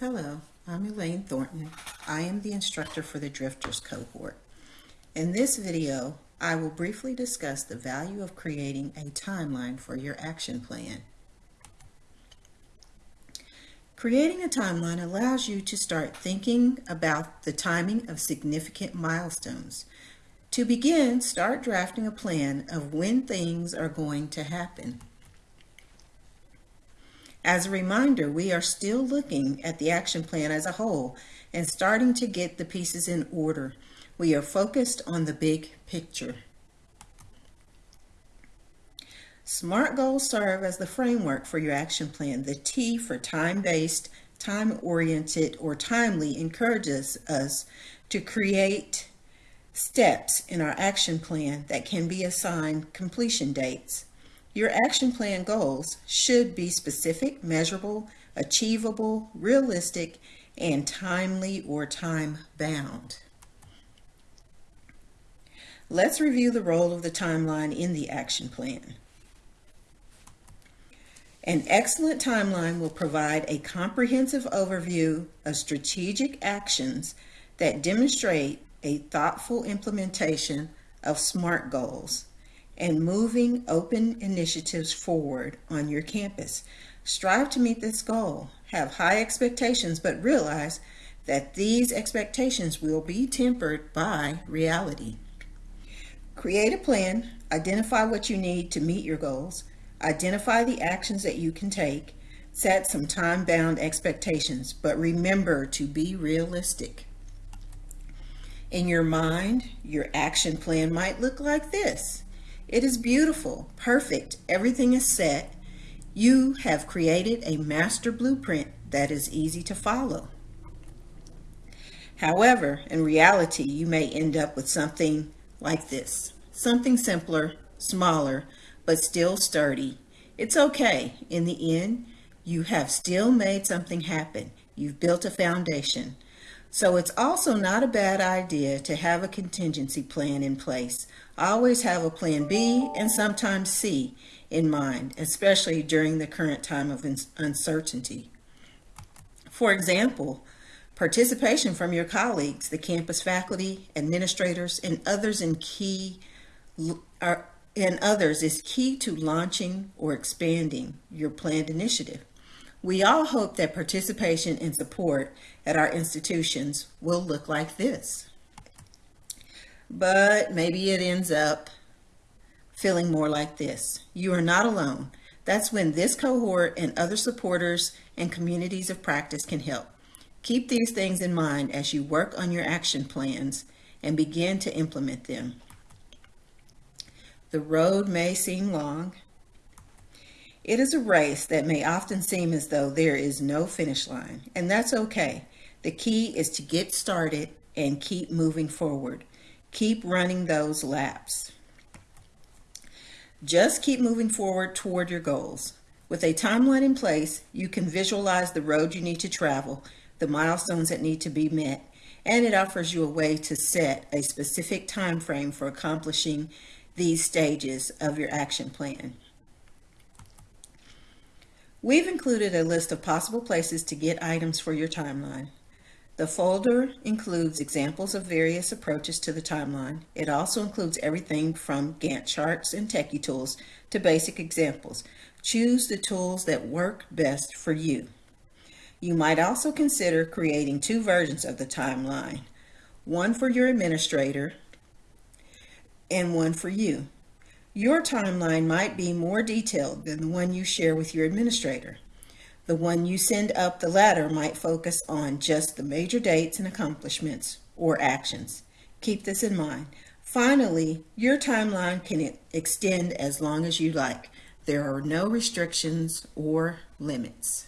Hello, I'm Elaine Thornton. I am the instructor for the Drifters cohort. In this video, I will briefly discuss the value of creating a timeline for your action plan. Creating a timeline allows you to start thinking about the timing of significant milestones. To begin, start drafting a plan of when things are going to happen. As a reminder, we are still looking at the action plan as a whole and starting to get the pieces in order. We are focused on the big picture. SMART goals serve as the framework for your action plan. The T for time-based, time-oriented, or timely encourages us to create steps in our action plan that can be assigned completion dates. Your action plan goals should be specific, measurable, achievable, realistic, and timely or time bound. Let's review the role of the timeline in the action plan. An excellent timeline will provide a comprehensive overview of strategic actions that demonstrate a thoughtful implementation of SMART goals and moving open initiatives forward on your campus. Strive to meet this goal. Have high expectations, but realize that these expectations will be tempered by reality. Create a plan, identify what you need to meet your goals, identify the actions that you can take, set some time-bound expectations, but remember to be realistic. In your mind, your action plan might look like this. It is beautiful, perfect, everything is set. You have created a master blueprint that is easy to follow. However, in reality, you may end up with something like this. Something simpler, smaller, but still sturdy. It's okay. In the end, you have still made something happen. You've built a foundation. So it's also not a bad idea to have a contingency plan in place. Always have a plan B and sometimes C in mind, especially during the current time of uncertainty. For example, participation from your colleagues, the campus faculty, administrators, and others in key are, and others is key to launching or expanding your planned initiative. We all hope that participation and support at our institutions will look like this. But maybe it ends up feeling more like this. You are not alone. That's when this cohort and other supporters and communities of practice can help. Keep these things in mind as you work on your action plans and begin to implement them. The road may seem long, it is a race that may often seem as though there is no finish line, and that's okay. The key is to get started and keep moving forward. Keep running those laps. Just keep moving forward toward your goals. With a timeline in place, you can visualize the road you need to travel, the milestones that need to be met, and it offers you a way to set a specific time frame for accomplishing these stages of your action plan. We've included a list of possible places to get items for your timeline. The folder includes examples of various approaches to the timeline. It also includes everything from Gantt charts and techie tools to basic examples. Choose the tools that work best for you. You might also consider creating two versions of the timeline, one for your administrator and one for you. Your timeline might be more detailed than the one you share with your administrator. The one you send up the ladder might focus on just the major dates and accomplishments or actions. Keep this in mind. Finally, your timeline can extend as long as you like. There are no restrictions or limits.